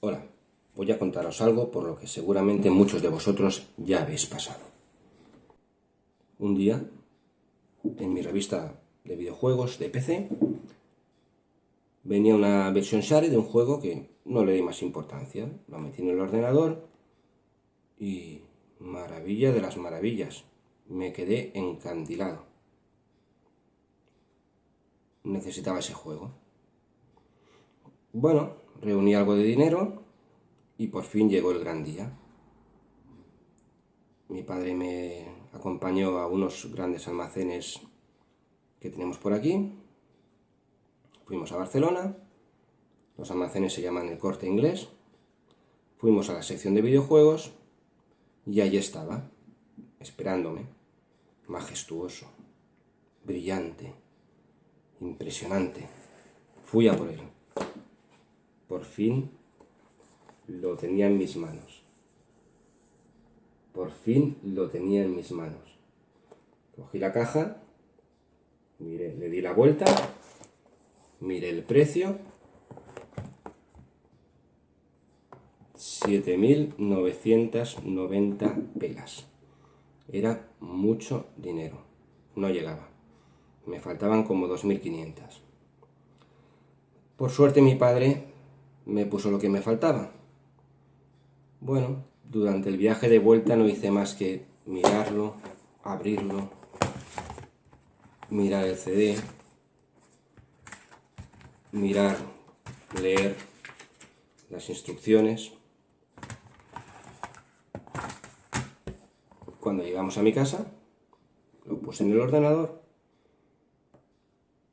Hola, voy a contaros algo por lo que seguramente muchos de vosotros ya habéis pasado. Un día, en mi revista de videojuegos de PC, venía una versión share de un juego que no le di más importancia. Lo metí en el ordenador y maravilla de las maravillas, me quedé encandilado. Necesitaba ese juego. Bueno, reuní algo de dinero y por fin llegó el gran día. Mi padre me acompañó a unos grandes almacenes que tenemos por aquí. Fuimos a Barcelona. Los almacenes se llaman el Corte Inglés. Fuimos a la sección de videojuegos y allí estaba, esperándome, majestuoso, brillante, impresionante. Fui a por él. Por fin lo tenía en mis manos. Por fin lo tenía en mis manos. Cogí la caja, miré, le di la vuelta, miré el precio. 7.990 pelas. Era mucho dinero. No llegaba. Me faltaban como 2.500. Por suerte mi padre me puso lo que me faltaba. Bueno, durante el viaje de vuelta no hice más que mirarlo, abrirlo, mirar el CD, mirar, leer las instrucciones. Cuando llegamos a mi casa, lo puse en el ordenador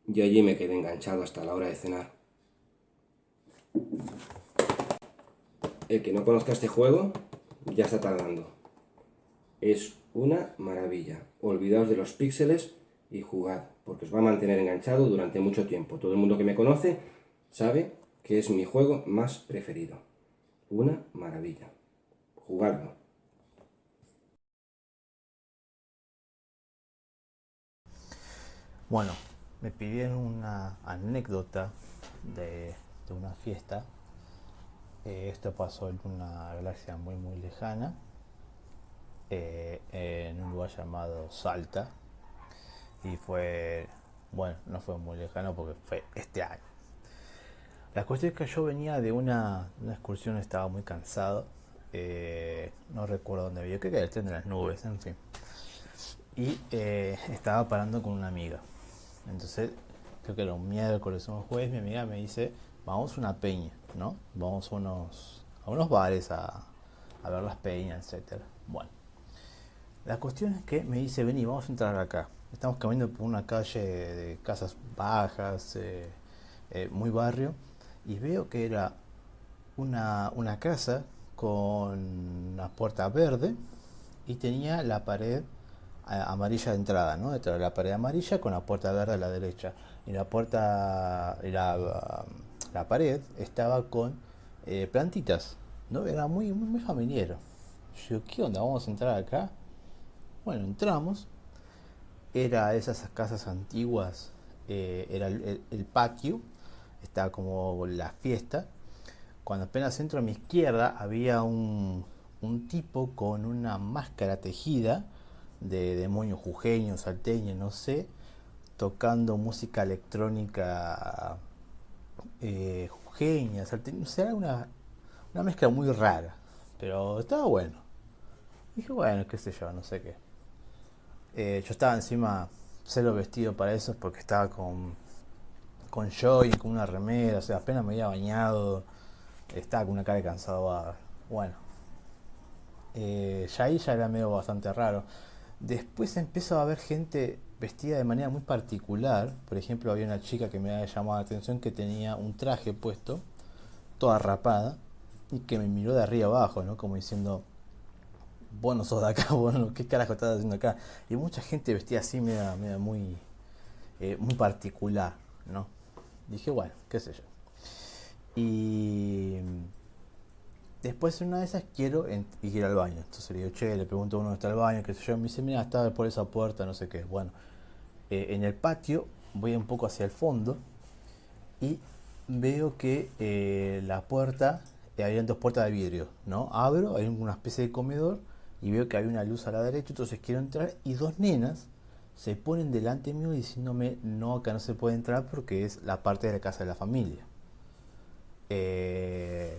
y allí me quedé enganchado hasta la hora de cenar. El que no conozca este juego ya está tardando. Es una maravilla. Olvidaos de los píxeles y jugad, porque os va a mantener enganchado durante mucho tiempo. Todo el mundo que me conoce sabe que es mi juego más preferido. Una maravilla. Jugadlo. Bueno, me pidieron una anécdota de, de una fiesta eh, esto pasó en una galaxia muy muy lejana, eh, en un lugar llamado Salta. Y fue, bueno, no fue muy lejano porque fue este año. La cuestión es que yo venía de una, excursión, estaba muy cansado. Eh, no recuerdo dónde había, que era el tren las nubes, en fin. Y estaba parando con una amiga. Entonces, creo que era un miércoles o un jueves, mi amiga me dice, vamos a una peña, ¿no? Vamos a unos, a unos bares a, ver las peñas, etc. Bueno, la cuestión es que me dice, vení, vamos a entrar acá. Estamos caminando por una calle de casas bajas, eh, eh, muy barrio, y veo que era una, una casa con una puerta verde y tenía la pared amarilla de entrada, ¿no? Detrás de la pared amarilla con la puerta verde a la derecha. Y la puerta, la, la pared estaba con eh, plantitas, ¿no? Era muy, muy, familiar. Yo, ¿qué onda? ¿Vamos a entrar acá? Bueno, entramos. Era esas casas antiguas, eh, era el, patio, estaba como la fiesta. Cuando apenas entro a mi izquierda había un, un tipo con una máscara tejida de demonio jujeño, salteño, no sé, tocando música electrónica eh, jujeña, o sea, una, una mezcla muy rara, pero estaba bueno. Dije, bueno, qué sé yo, no sé qué. Eh, yo estaba encima cero vestido para eso porque estaba con, con y con una remera, o sea, apenas me había bañado, estaba con una cara de cansado. Bueno, eh, ya ahí ya era medio bastante raro. Después empezó a haber gente vestida de manera muy particular. Por ejemplo, había una chica que me había llamado la atención que tenía un traje puesto, toda rapada, y que me miró de arriba abajo, ¿no? Como diciendo, bueno, sos de acá, bueno, ¿qué carajo estás haciendo acá? Y mucha gente vestida así, media, muy, eh, muy particular, ¿no? Dije, bueno, qué sé yo. Y Después en una de esas quiero ir al baño. Entonces le digo, che, le pregunto a uno dónde está el baño, qué sé yo. Me dice, mira, está por esa puerta, no sé qué. Bueno, eh, en el patio voy un poco hacia el fondo y veo que eh, la puerta habían dos puertas de vidrio, ¿no? Abro, hay una especie de comedor y veo que hay una luz a la derecha, entonces quiero entrar y dos nenas se ponen delante mío diciéndome no, acá no se puede entrar porque es la parte de la casa de la familia. Eh,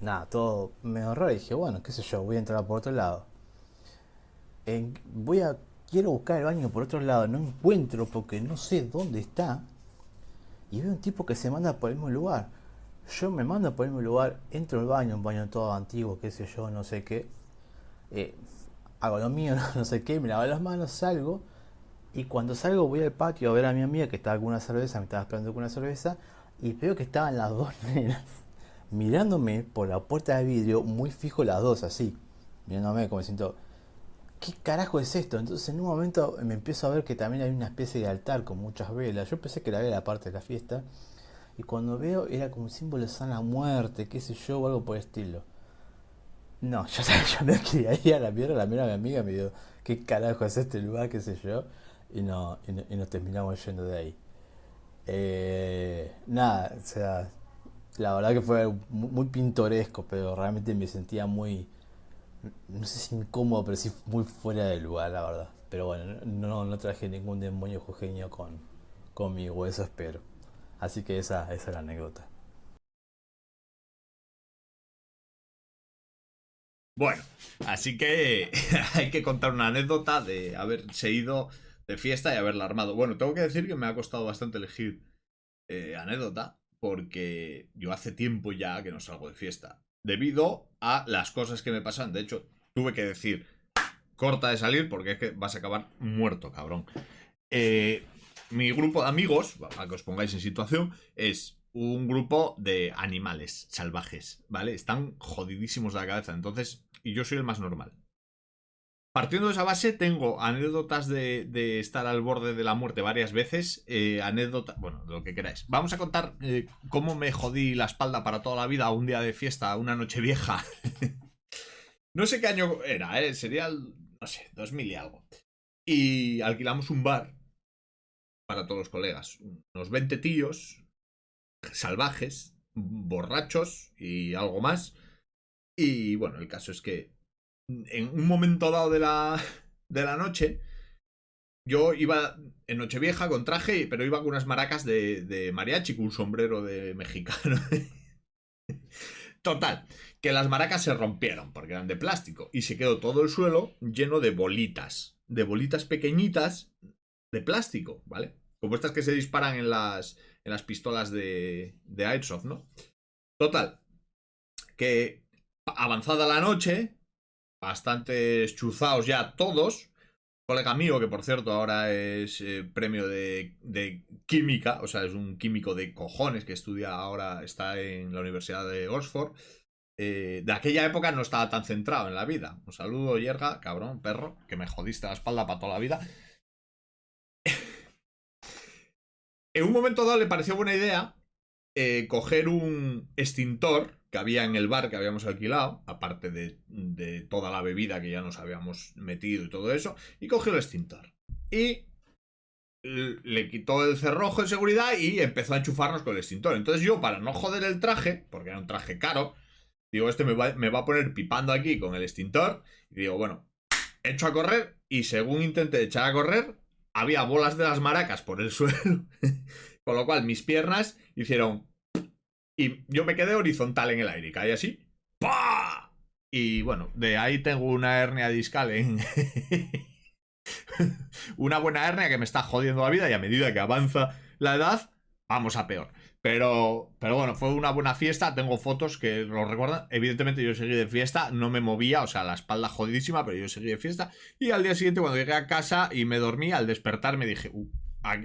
nada, todo me raro y dije, bueno, qué sé yo, voy a entrar por otro lado. voy a, quiero buscar el baño por otro lado, no encuentro porque no sé dónde está. Y veo un tipo que se manda por el mismo lugar. Yo me mando por el mismo lugar, entro al baño, un baño todo antiguo, qué sé yo, no sé qué. Eh, hago lo mío, no, sé qué, me lavo las manos, salgo. Y cuando salgo voy al patio a ver a mi amiga que estaba con una cerveza, me estaba esperando con una cerveza. Y veo que estaban las dos nenas mirándome por la puerta de vidrio, muy fijo las dos, así. Mirándome como siento, ¿qué carajo es esto? Entonces en un momento me empiezo a ver que también hay una especie de altar con muchas velas. Yo pensé que era la parte de la fiesta. Y cuando veo era como un símbolo de sana muerte, qué sé yo, o algo por el estilo. No, yo, yo no quería ir a la mierda, la mierda mi amiga me dijo, ¿qué carajo es este lugar? qué sé yo. Y no, y, nos terminamos yendo de ahí. Eh, nada, o sea, la verdad que fue muy, pintoresco, pero realmente me sentía muy, no sé si incómodo, pero sí muy fuera del lugar, la verdad. Pero bueno, no, no traje ningún demonio jujeño con, conmigo, eso espero. Así que esa, esa es la anécdota. Bueno, así que hay que contar una anécdota de haberse ido de fiesta y haberla armado. Bueno, tengo que decir que me ha costado bastante elegir eh, anécdota porque yo hace tiempo ya que no salgo de fiesta. Debido a las cosas que me pasan. De hecho, tuve que decir, corta de salir porque es que vas a acabar muerto, cabrón. Eh, mi grupo de amigos, para que os pongáis en situación, es un grupo de animales salvajes, ¿vale? Están jodidísimos de la cabeza. Entonces, y yo soy el más normal. Partiendo de esa base, tengo anécdotas de, estar al borde de la muerte varias veces. Eh, anécdotas, bueno, lo que queráis. Vamos a contar eh, cómo me jodí la espalda para toda la vida un día de fiesta, una noche vieja. no sé qué año era, ¿eh? Sería, no sé, 2000 y algo. Y alquilamos un bar para todos los colegas. Unos 20 tíos salvajes, borrachos y algo más. Y bueno, el caso es que en un momento dado de la, de la noche, yo iba en Nochevieja con traje, pero iba con unas maracas de, de mariachi, con un sombrero de mexicano. Total, que las maracas se rompieron porque eran de plástico y se quedó todo el suelo lleno de bolitas, de bolitas pequeñitas de plástico, ¿vale? Como estas que se disparan en las, en las pistolas de, de Airsoft, ¿no? Total, que avanzada la noche, bastante chuzados ya todos. Colega mío, que por cierto ahora es eh, premio de, química, o sea, es un químico de cojones que estudia ahora, está en la Universidad de Oxford. Eh, de aquella época no estaba tan centrado en la vida. Un saludo, Yerga, cabrón, perro, que me jodiste la espalda para toda la vida. en un momento dado le pareció buena idea eh, coger un extintor que había en el bar que habíamos alquilado, aparte de, toda la bebida que ya nos habíamos metido y todo eso, y cogió el extintor. Y le quitó el cerrojo de seguridad y empezó a enchufarnos con el extintor. Entonces yo, para no joder el traje, porque era un traje caro, digo, este me va, me va a poner pipando aquí con el extintor. Y digo, bueno, echo a correr y según intenté echar a correr, había bolas de las maracas por el suelo. con lo cual mis piernas hicieron y yo me quedé horizontal en el aire, caí así. ¡Pah! Y bueno, de ahí tengo una hernia discal en... una buena hernia que me está jodiendo la vida y a medida que avanza la edad, vamos a peor. Pero, pero bueno, fue una buena fiesta. Tengo fotos que lo recuerdan. Evidentemente, yo seguí de fiesta, no me movía, o sea, la espalda jodidísima, pero yo seguí de fiesta. Y al día siguiente, cuando llegué a casa y me dormí, al despertar me dije, uh,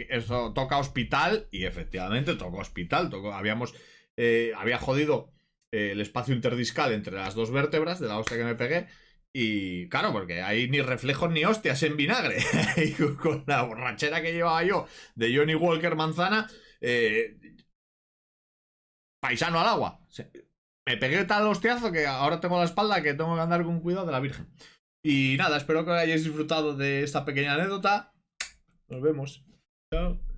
eso toca hospital. Y efectivamente, toca hospital. Tocó, habíamos eh, había jodido eh, el espacio interdiscal entre las dos vértebras de la hostia que me pegué. Y claro, porque hay ni reflejos ni hostias en vinagre. y con la borrachera que llevaba yo de Johnny Walker Manzana, eh, paisano al agua. Me pegué tal hostiazo que ahora tengo la espalda que tengo que andar con cuidado de la Virgen. Y nada, espero que hayáis disfrutado de esta pequeña anécdota. Nos vemos. Chao.